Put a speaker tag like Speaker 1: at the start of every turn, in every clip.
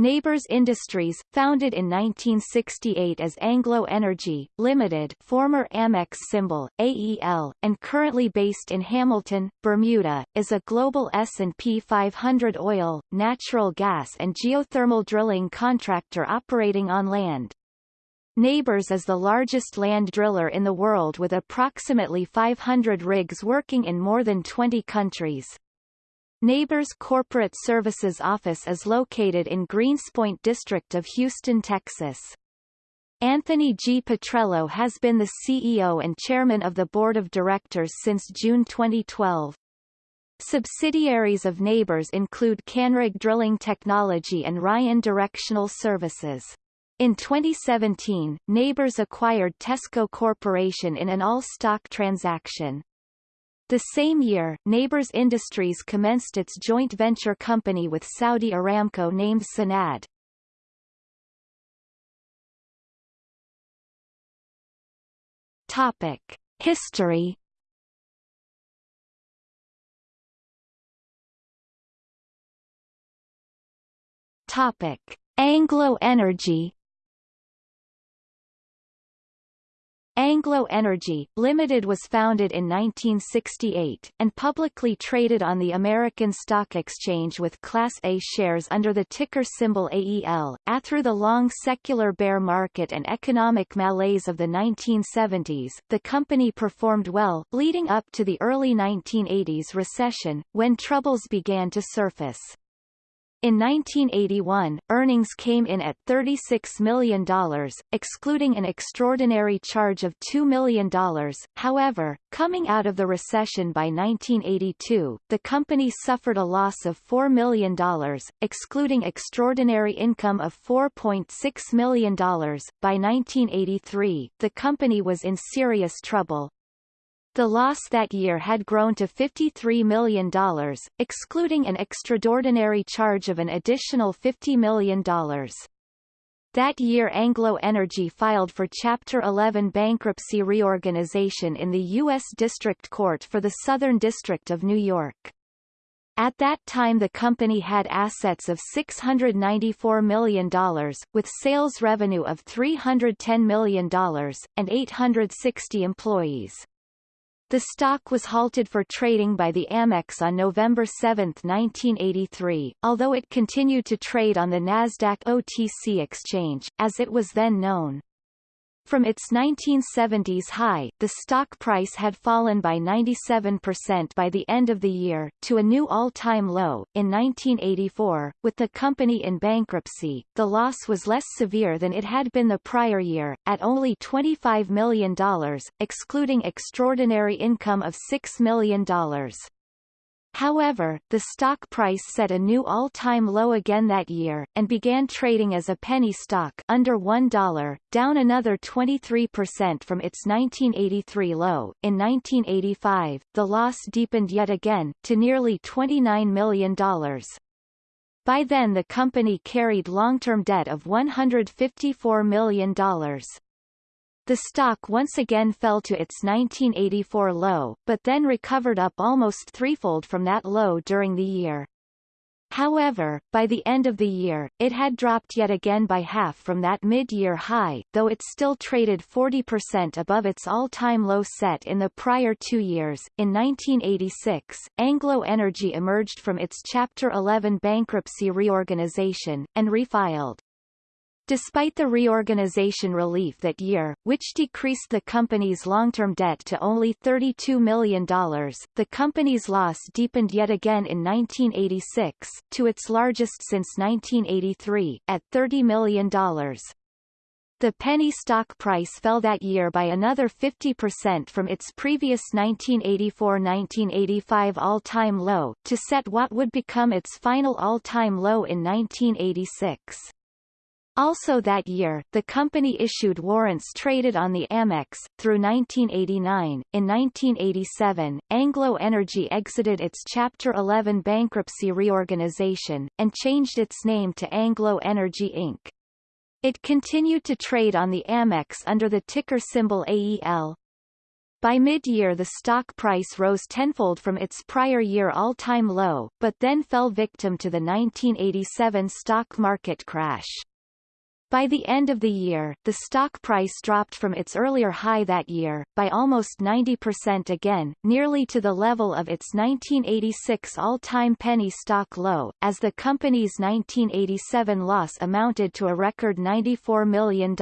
Speaker 1: Nabors Industries, founded in 1968 as Anglo Energy, Limited former Amex symbol, AEL, and currently based in Hamilton, Bermuda, is a global S&P 500 oil, natural gas and geothermal drilling contractor operating on land. Nabors is the largest land driller in the world with approximately 500 rigs working in more than 20 countries. Nabors Corporate Services Office is located in Greenspoint District of Houston, Texas. Anthony G. Petrello has been the CEO and chairman of the board of directors since June 2012. Subsidiaries of Nabors include Canrig Drilling Technology and Ryan Directional Services. In 2017, Nabors acquired Tesco Corporation in an all-stock transaction. The same year, Nabors Industries commenced its joint venture company with Saudi Aramco named Sanad. Topic: History. Topic: Anglo Energy Anglo Energy, Limited was founded in 1968, and publicly traded on the American Stock Exchange with Class A shares under the ticker symbol AEL. A through the long secular bear market and economic malaise of the 1970s, the company performed well, leading up to the early 1980s recession, when troubles began to surface. In 1981, earnings came in at $36 million, excluding an extraordinary charge of $2 million. However, coming out of the recession by 1982, the company suffered a loss of $4 million, excluding extraordinary income of $4.6 million. By 1983, the company was in serious trouble, the loss that year had grown to $53 million, excluding an extraordinary charge of an additional $50 million. That year Anglo Energy filed for Chapter 11 bankruptcy reorganization in the U.S. District Court for the Southern District of New York. At that time the company had assets of $694 million, with sales revenue of $310 million, and 860 employees. The stock was halted for trading by the Amex on November 7, 1983, although it continued to trade on the Nasdaq OTC exchange, as it was then known. From its 1970s high, the stock price had fallen by 97% by the end of the year, to a new all-time low. In 1984, with the company in bankruptcy, the loss was less severe than it had been the prior year, at only $25 million, excluding extraordinary income of $6 million. However, the stock price set a new all-time low again that year, and began trading as a penny stock under $1, down another 23% from its 1983 low. In 1985, the loss deepened yet again, to nearly $29 million. By then the company carried long-term debt of $154 million. The stock once again fell to its 1984 low, but then recovered up almost threefold from that low during the year. However, by the end of the year, it had dropped yet again by half from that mid-year high, though it still traded 40% above its all-time low set in the prior two years. In 1986, Anglo Energy emerged from its Chapter 11 bankruptcy reorganization, and refiled. Despite the reorganization relief that year, which decreased the company's long-term debt to only $32 million, the company's loss deepened yet again in 1986, to its largest since 1983, at $30 million. The penny stock price fell that year by another 50% from its previous 1984-1985 all-time low, to set what would become its final all-time low in 1986. Also that year, the company issued warrants traded on the Amex. Through 1989, in 1987, Anglo Energy exited its Chapter 11 bankruptcy reorganization, and changed its name to Anglo Energy Inc. It continued to trade on the Amex under the ticker symbol AEL. By mid-year the stock price rose tenfold from its prior year all-time low, but then fell victim to the 1987 stock market crash. By the end of the year, the stock price dropped from its earlier high that year, by almost 90% again, nearly to the level of its 1986 all-time penny stock low, as the company's 1987 loss amounted to a record $94 million.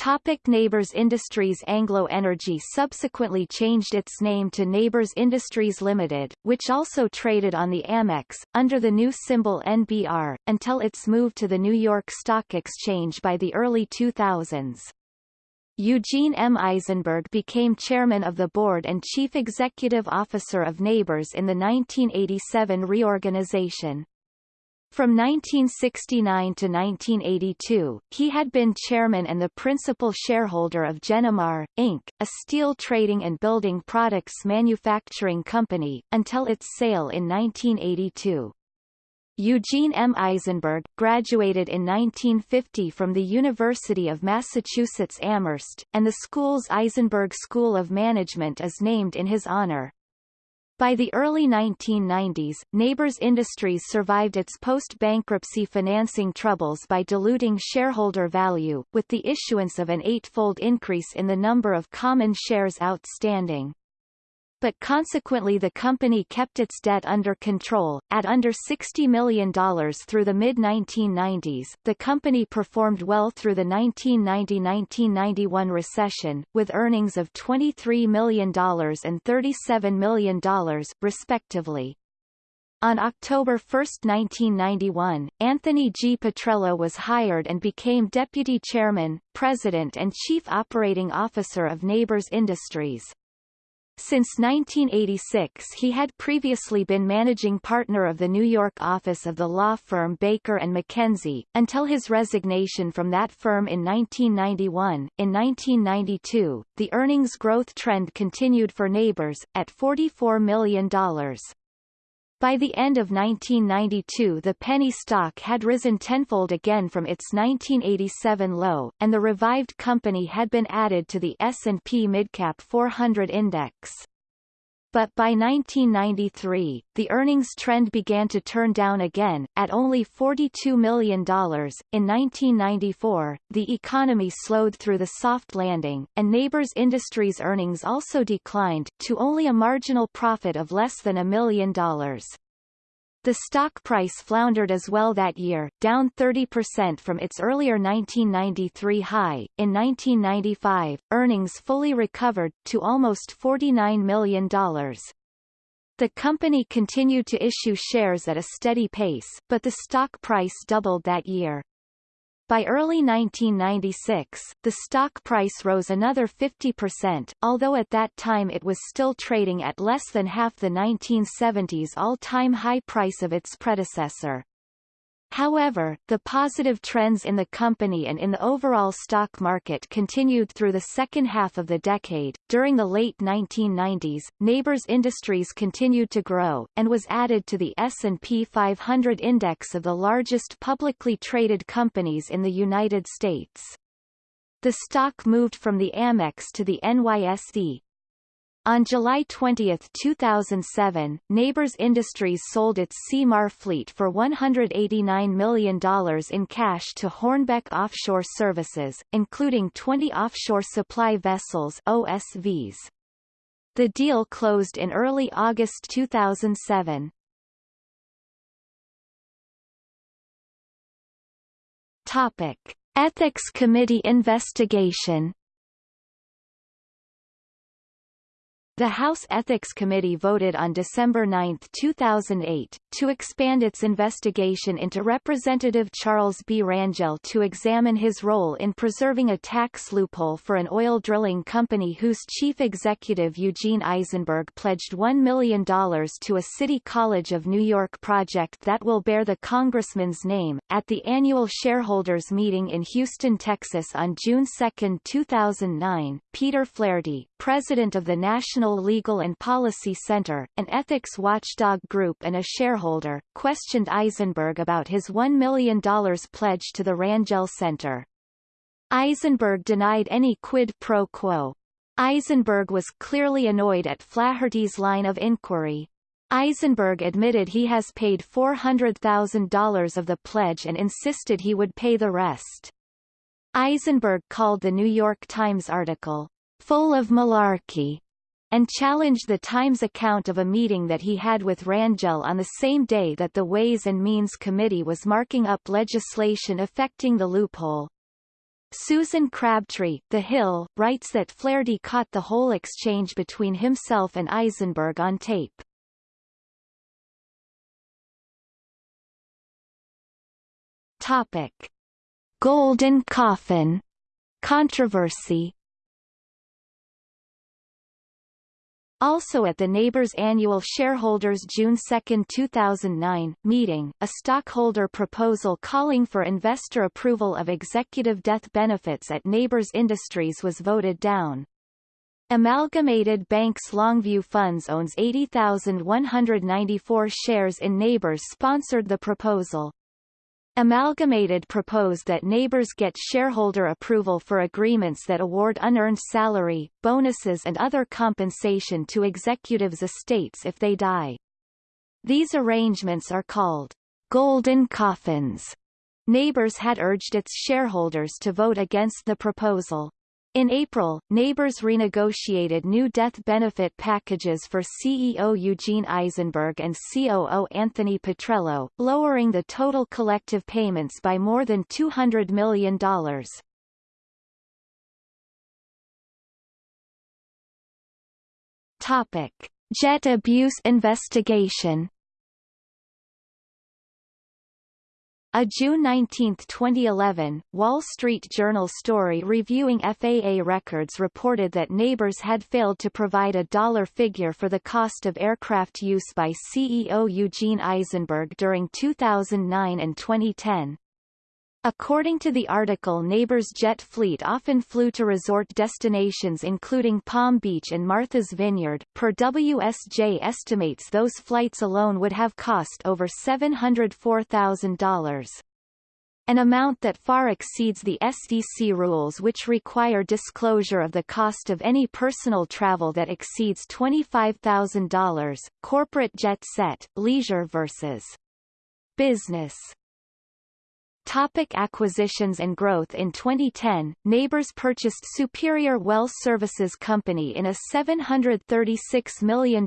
Speaker 1: Topic Nabors Industries Anglo Energy subsequently changed its name to Nabors Industries Limited, which also traded on the Amex, under the new symbol NBR, until its move to the New York Stock Exchange by the early 2000s. Eugene M. Isenberg became chairman of the board and chief executive officer of Nabors in the 1987 reorganization. From 1969 to 1982, he had been chairman and the principal shareholder of Genomar, Inc., a steel trading and building products manufacturing company, until its sale in 1982. Eugene M. Isenberg, graduated in 1950 from the University of Massachusetts Amherst, and the school's Isenberg School of Management is named in his honor. By the early 1990s, Nabors Industries survived its post-bankruptcy financing troubles by diluting shareholder value, with the issuance of an eightfold increase in the number of common shares outstanding but consequently the company kept its debt under control, at under $60 million through the mid-1990s. The company performed well through the 1990-1991 recession, with earnings of $23 million and $37 million, respectively. On October 1, 1991, Anthony G. Petrello was hired and became deputy chairman, president and chief operating officer of Nabors Industries. Since 1986 he had previously been managing partner of the New York office of the law firm Baker & McKenzie, until his resignation from that firm in 1991. In 1992, the earnings growth trend continued for Nabors, at $44 million. By the end of 1992 the penny stock had risen tenfold again from its 1987 low, and the revived company had been added to the S&P Midcap 400 index. But by 1993, the earnings trend began to turn down again, at only $42 million. In 1994, the economy slowed through the soft landing, and Nabors Industries' earnings also declined, to only a marginal profit of less than a million dollars. The stock price floundered as well that year, down 30% from its earlier 1993 high. In 1995, earnings fully recovered, to almost $49 million. The company continued to issue shares at a steady pace, but the stock price doubled that year. By early 1996, the stock price rose another 50%, although at that time it was still trading at less than half the 1970s all-time high price of its predecessor. However, the positive trends in the company and in the overall stock market continued through the second half of the decade. During the late 1990s, Nabors Industries continued to grow, and was added to the S&P 500 index of the largest publicly traded companies in the United States. The stock moved from the Amex to the NYSE, on July 20, 2007, Nabors Industries sold its Seamar fleet for $189 million in cash to Hornbeck Offshore Services, including 20 offshore supply vessels OSVs. The deal closed in early August 2007. Topic. Ethics Committee investigation The House Ethics Committee voted on December 9, 2008, to expand its investigation into Representative Charles B. Rangel to examine his role in preserving a tax loophole for an oil drilling company whose chief executive Eugene Isenberg pledged $1 million to a City College of New York project that will bear the congressman's name. At the annual shareholders meeting in Houston, Texas on June 2, 2009, Peter Flaherty, president of the National Legal and Policy Center, an ethics watchdog group and a shareholder, questioned Isenberg about his $1 million pledge to the Rangel Center. Isenberg denied any quid pro quo. Isenberg was clearly annoyed at Flaherty's line of inquiry. Isenberg admitted he has paid $400,000 of the pledge and insisted he would pay the rest. Isenberg called the New York Times article, full of malarkey, and challenged the Times account of a meeting that he had with Rangel on the same day that the Ways and Means Committee was marking up legislation affecting the loophole. Susan Crabtree, The Hill, writes that Flaherty caught the whole exchange between himself and Isenberg on tape. Topic. Golden Coffin controversy Also at the Nabors annual shareholders June 2, 2009, meeting, a stockholder proposal calling for investor approval of executive death benefits at Nabors Industries was voted down. Amalgamated Banks Longview Funds owns 80,194 shares in Nabors sponsored the proposal. Amalgamated proposed that Nabors get shareholder approval for agreements that award unearned salary, bonuses and other compensation to executives' estates if they die. These arrangements are called golden coffins. Nabors had urged its shareholders to vote against the proposal. In April, Nabors renegotiated new death benefit packages for CEO Eugene Isenberg and COO Anthony Petrello, lowering the total collective payments by more than $200 million. Topic. Jet abuse investigation A June 19, 2011, Wall Street Journal story reviewing FAA records reported that Nabors had failed to provide a dollar figure for the cost of aircraft use by CEO Eugene Isenberg during 2009 and 2010. According to the article Nabors jet fleet often flew to resort destinations including Palm Beach and Martha's Vineyard. Per WSJ estimates those flights alone would have cost over $704,000 an amount that far exceeds the SEC rules which require disclosure of the cost of any personal travel that exceeds $25,000. Corporate jet set, leisure versus business Topic acquisitions and growth In 2010, Nabors purchased Superior Well Services Company in a $736 million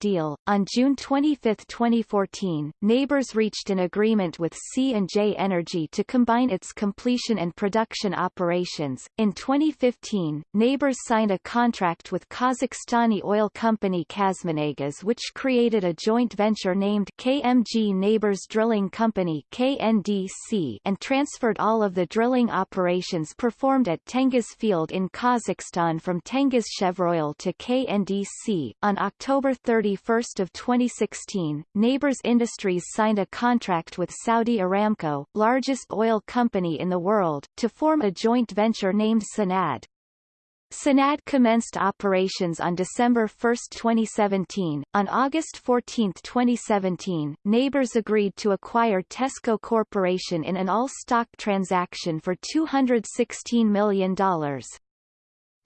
Speaker 1: deal. On June 25, 2014, Nabors reached an agreement with C&J Energy to combine its completion and production operations. In 2015, Nabors signed a contract with Kazakhstani oil company KazMunayGas which created a joint venture named KMG Nabors Drilling Company KNDC and transferred all of the drilling operations performed at Tengiz field in Kazakhstan from Tengiz Chevroil to KNDC. On October 31 of 2016, Nabors Industries signed a contract with Saudi Aramco, largest oil company in the world, to form a joint venture named Sanad. Sanad commenced operations on December 1, 2017. On August 14, 2017, Nabors agreed to acquire Tesco Corporation in an all-stock transaction for $216 million.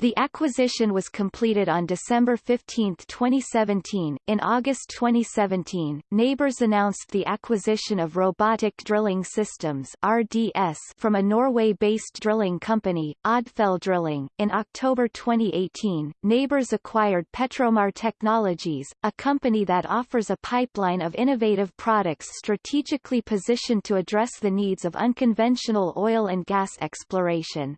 Speaker 1: The acquisition was completed on December 15, 2017. In August 2017, Nabors announced the acquisition of Robotic Drilling Systems (RDS) from a Norway-based drilling company, Odfjell Drilling. In October 2018, Nabors acquired Petromar Technologies, a company that offers a pipeline of innovative products strategically positioned to address the needs of unconventional oil and gas exploration.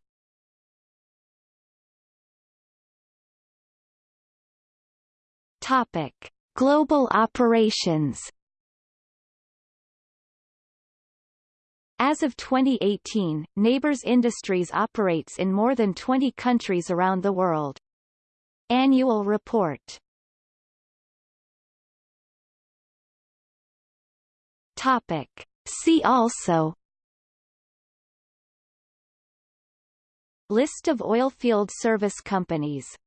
Speaker 1: Topic: Global operations. As of 2018, Nabors Industries operates in more than 20 countries around the world. Annual report Topic. See also List of oilfield service companies